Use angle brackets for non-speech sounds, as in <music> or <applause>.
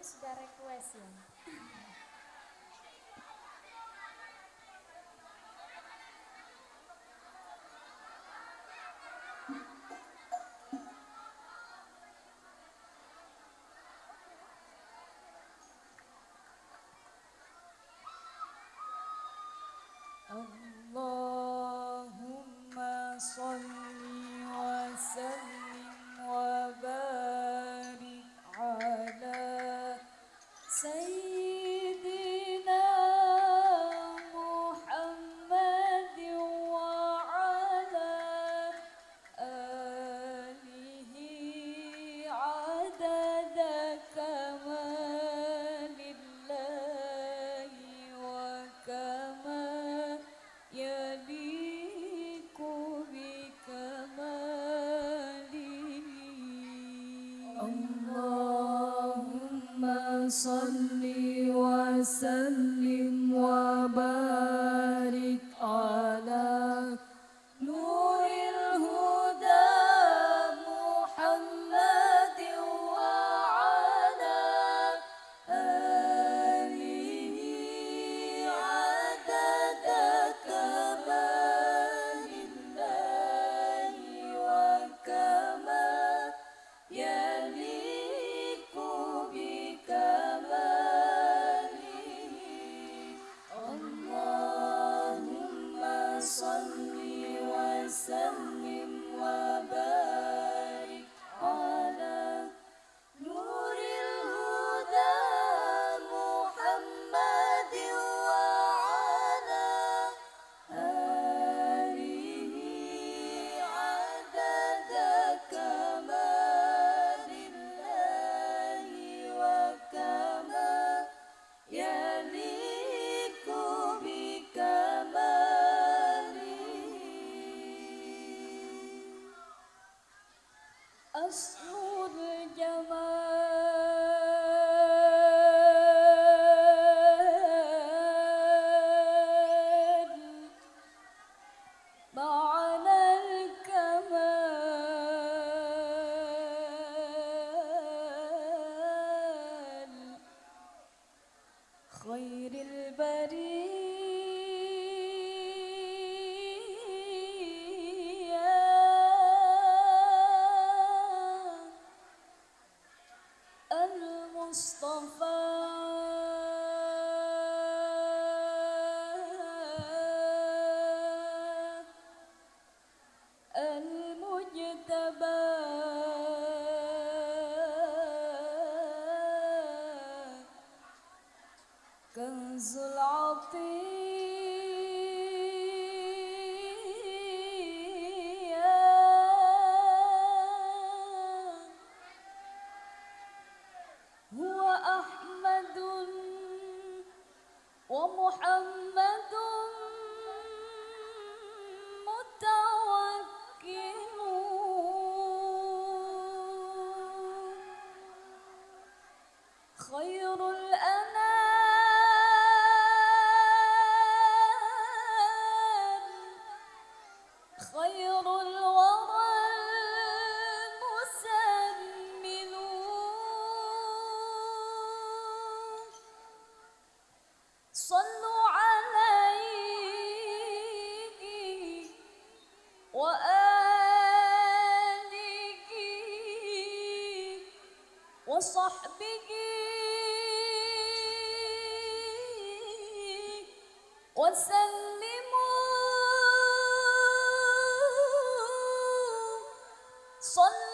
ini sudah request ya. <laughs> Allah صل وسلم وبارك خير البرية. كنز العطية. هو أحمد ومحمد متوكل خير الأ به وسلموا صلى